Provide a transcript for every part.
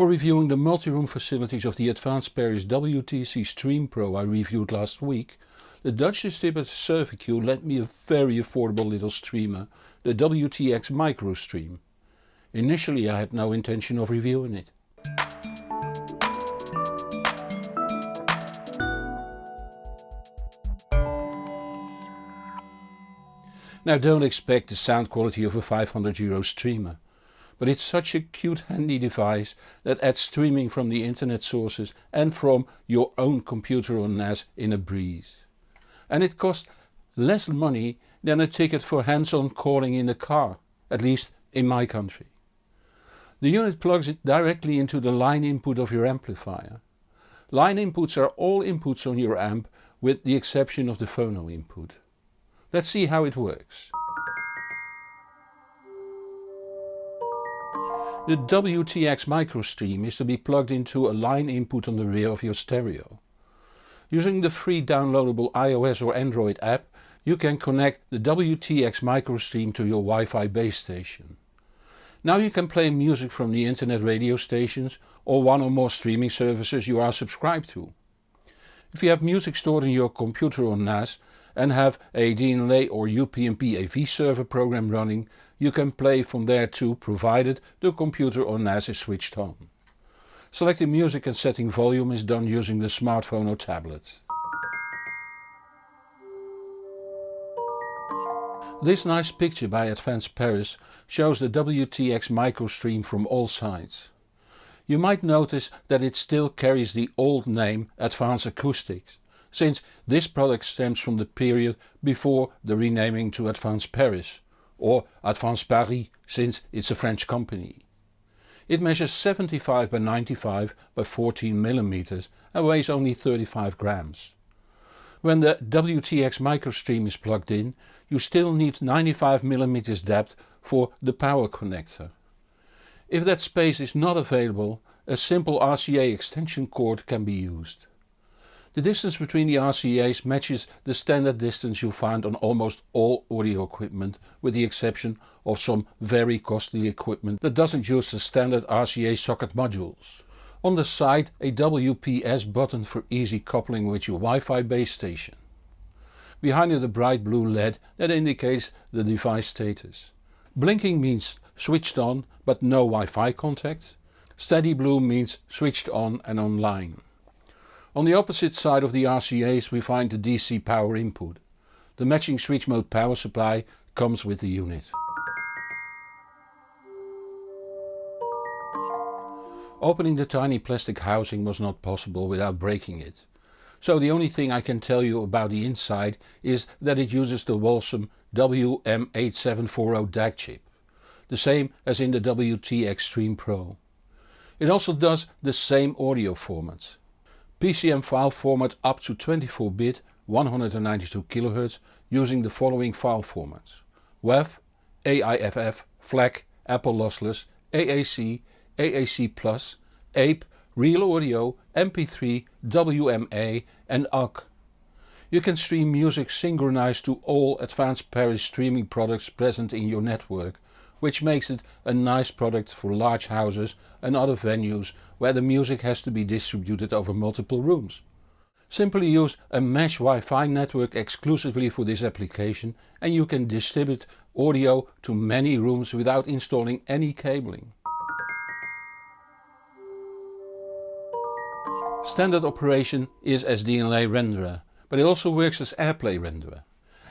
For reviewing the multi-room facilities of the Advance Paris WTX Stream Pro I reviewed last week, the Dutch distributor Servicue lent me a very affordable little streamer, the WTX MicroStream. Initially I had no intention of reviewing it. Now don't expect the sound quality of a 500 euro streamer, but it's such a cute handy device that adds streaming from the internet sources and from your own computer or NAS in a breeze. And it costs less money than a ticket for hands-on calling in a car, at least in my country. The unit plugs it directly into the line input of your amplifier. Line inputs are all inputs on your amp with the exception of the phono input. Let's see how it works. The WTX MicroStream is to be plugged into a line input on the rear of your stereo. Using the free downloadable iOS or Android app you can connect the WTX MicroStream to your Wi-Fi base station. Now you can play music from the internet radio stations or one or more streaming services you are subscribed to. If you have music stored in your computer or NAS and have a DLNA or UPnP AV server program running, you can play from there too provided the computer or NAS is switched on. Selecting music and setting volume is done using the smartphone or tablet. This nice picture by Advance Paris shows the WTX MicroStream from all sides. You might notice that it still carries the old name Advanced Acoustics, since this product stems from the period before the renaming to Advance Paris, or Advanced Paris since it's a French company. It measures 75 by 95 by 14 mm and weighs only 35 grams. When the WTX MicroStream is plugged in you still need 95 mm depth for the power connector. If that space is not available a simple RCA extension cord can be used. The distance between the RCA's matches the standard distance you find on almost all audio equipment with the exception of some very costly equipment that doesn't use the standard RCA socket modules. On the side a WPS button for easy coupling with your Wi-Fi base station. Behind it a bright blue LED that indicates the device status. Blinking means switched on but no Wi-Fi contact. Steady blue means switched on and online. On the opposite side of the RCA's we find the DC power input. The matching switch mode power supply comes with the unit. Opening the tiny plastic housing was not possible without breaking it. So the only thing I can tell you about the inside is that it uses the Wolfson WM8740 DAC chip. The same as in the WTX Extreme Pro. It also does the same audio formats. PCM file format up to 24 bit 192 kHz using the following file formats. WAV, AIFF, FLAC, Apple Lossless, AAC, AAC+, APE, Real Audio, MP3, WMA and OGG. You can stream music synchronized to all Advance Paris streaming products present in your network, which makes it a nice product for large houses and other venues where the music has to be distributed over multiple rooms. Simply use a mesh Wi-Fi network exclusively for this application and you can distribute audio to many rooms without installing any cabling. Standard operation is as DLNA renderer, but it also works as AirPlay renderer.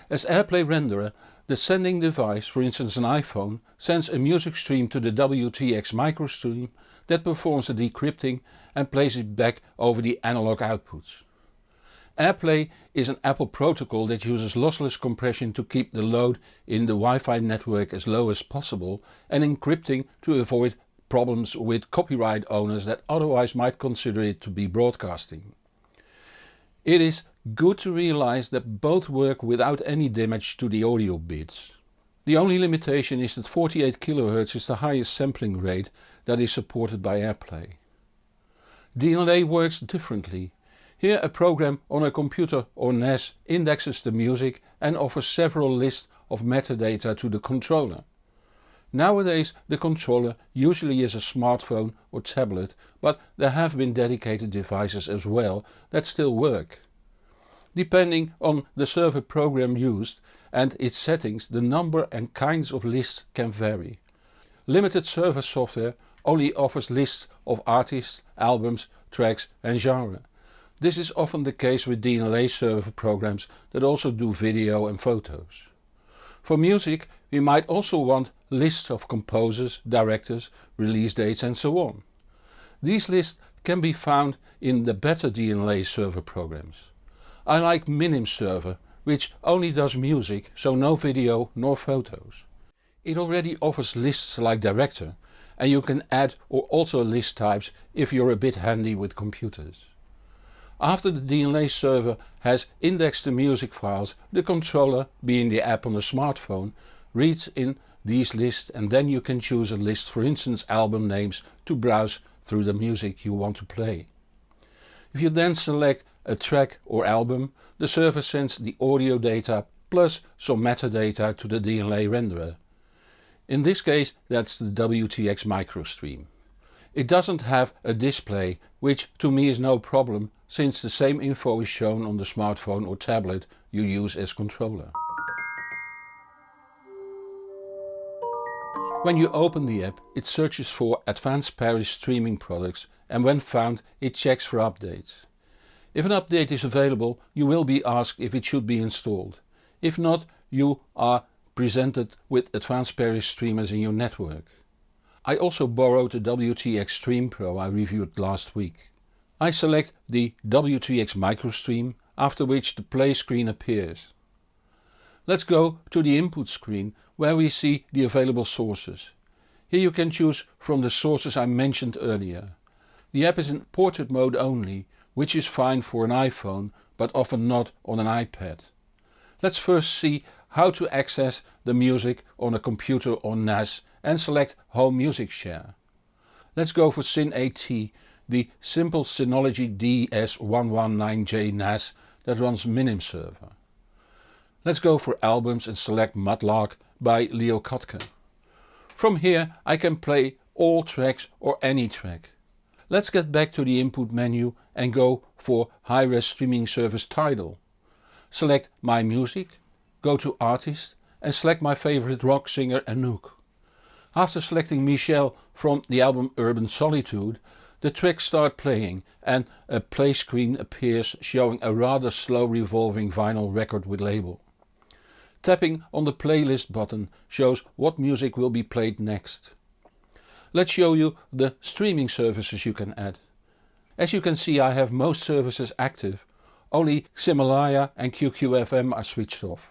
As AirPlay renderer the sending device, for instance an iPhone, sends a music stream to the WTX MicroStream that performs the decrypting and plays it back over the analog outputs. AirPlay is an Apple protocol that uses lossless compression to keep the load in the Wi-Fi network as low as possible and encrypting to avoid problems with copyright owners that otherwise might consider it to be broadcasting. It is good to realize that both work without any damage to the audio bits. The only limitation is that 48 kHz is the highest sampling rate that is supported by AirPlay. DLNA works differently. Here a program on a computer or NAS indexes the music and offers several lists of metadata to the controller. Nowadays the controller usually is a smartphone or tablet but there have been dedicated devices as well that still work. Depending on the server program used and its settings the number and kinds of lists can vary. Limited server software only offers lists of artists, albums, tracks and genre. This is often the case with DLNA server programs that also do video and photos. For music we might also want lists of composers, directors, release dates and so on. These lists can be found in the better DLNA server programs. I like Minim server which only does music so no video nor photos. It already offers lists like director and you can add or alter list types if you're a bit handy with computers. After the DLNA server has indexed the music files, the controller, being the app on the smartphone, reads in these lists and then you can choose a list for instance album names to browse through the music you want to play. If you then select a track or album, the server sends the audio data plus some metadata to the DLNA renderer. In this case that's the WTX microstream. It doesn't have a display which to me is no problem since the same info is shown on the smartphone or tablet you use as controller. When you open the app it searches for Advance Paris streaming products and when found it checks for updates. If an update is available you will be asked if it should be installed. If not you are presented with advanced Paris streamers in your network. I also borrowed the WTX Stream Pro I reviewed last week. I select the WTX microstream after which the play screen appears. Let's go to the input screen where we see the available sources. Here you can choose from the sources I mentioned earlier. The app is in portrait mode only which is fine for an iPhone but often not on an iPad. Let's first see how to access the music on a computer or NAS and select Home Music Share. Let's go for SYN-AT, the simple Synology DS119J NAS that runs Minim server. Let's go for albums and select Mudlark by Leo Kottke. From here I can play all tracks or any track. Let's get back to the input menu and go for high-res streaming service Tidal. Select My Music, go to Artist and select my favorite rock singer Anouk. After selecting Michelle from the album Urban Solitude the tracks start playing and a play screen appears showing a rather slow revolving vinyl record with label. Tapping on the playlist button shows what music will be played next. Let's show you the streaming services you can add. As you can see I have most services active, only Ximalaya and QQFM are switched off.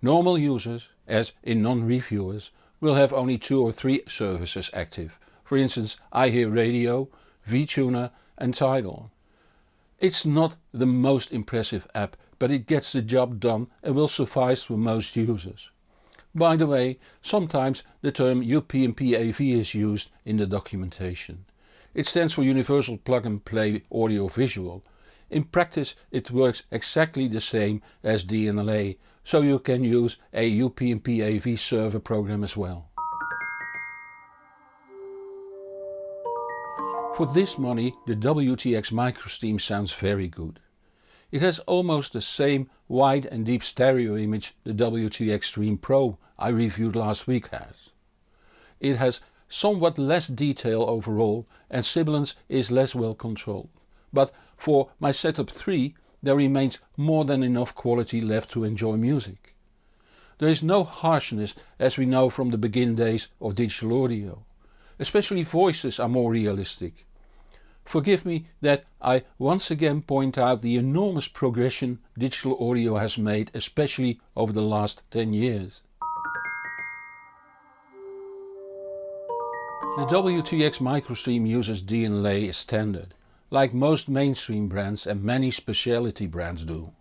Normal users, as in non-reviewers, will have only two or three services active, for instance iHeartRadio, VTuner and Tidal. It's not the most impressive app but it gets the job done and will suffice for most users. By the way, sometimes the term UPnP AV is used in the documentation. It stands for Universal Plug and Play Audio Visual. In practice it works exactly the same as DLNA, so you can use a UPnP AV server program as well. For this money the WTX microstream sounds very good. It has almost the same wide and deep stereo image the WTX Stream Pro I reviewed last week has. It has somewhat less detail overall and sibilance is less well controlled. But for my setup 3 there remains more than enough quality left to enjoy music. There is no harshness as we know from the begin days of digital audio. Especially voices are more realistic. Forgive me that I once again point out the enormous progression digital audio has made especially over the last 10 years. The WTX microstream uses DLNA as standard, like most mainstream brands and many specialty brands do.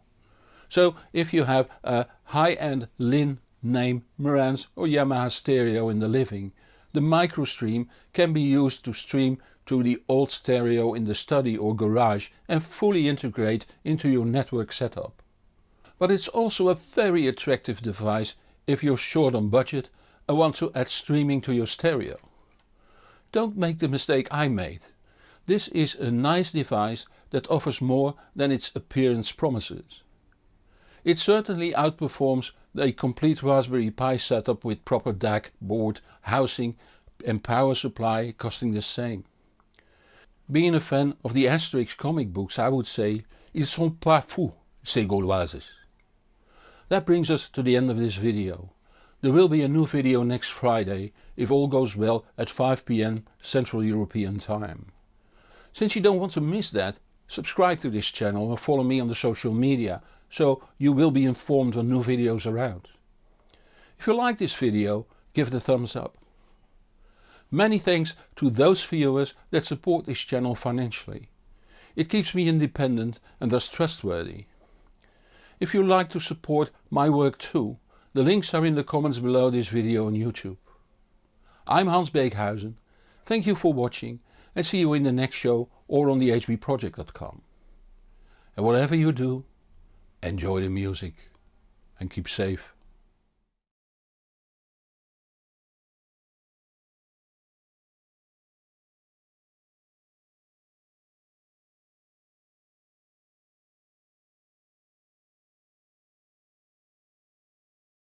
So if you have a high-end Linn, Naim, Marantz or Yamaha stereo in the living, the microstream can be used to stream to the old stereo in the study or garage and fully integrate into your network setup. But it's also a very attractive device if you're short on budget, and want to add streaming to your stereo. Don't make the mistake I made. This is a nice device that offers more than its appearance promises. It certainly outperforms a complete Raspberry Pi setup with proper DAC, board, housing and power supply costing the same. Being a fan of the Asterix comic books I would say ils sont pas fous ces Gauloises. That brings us to the end of this video. There will be a new video next Friday if all goes well at 5pm Central European time. Since you don't want to miss that, subscribe to this channel and follow me on the social media so you will be informed when new videos are out. If you like this video give it a thumbs up. Many thanks to those viewers that support this channel financially. It keeps me independent and thus trustworthy. If you like to support my work too, the links are in the comments below this video on YouTube. I'm Hans Beekhuyzen, thank you for watching and see you in the next show or on thehbproject.com. And whatever you do, enjoy the music and keep safe.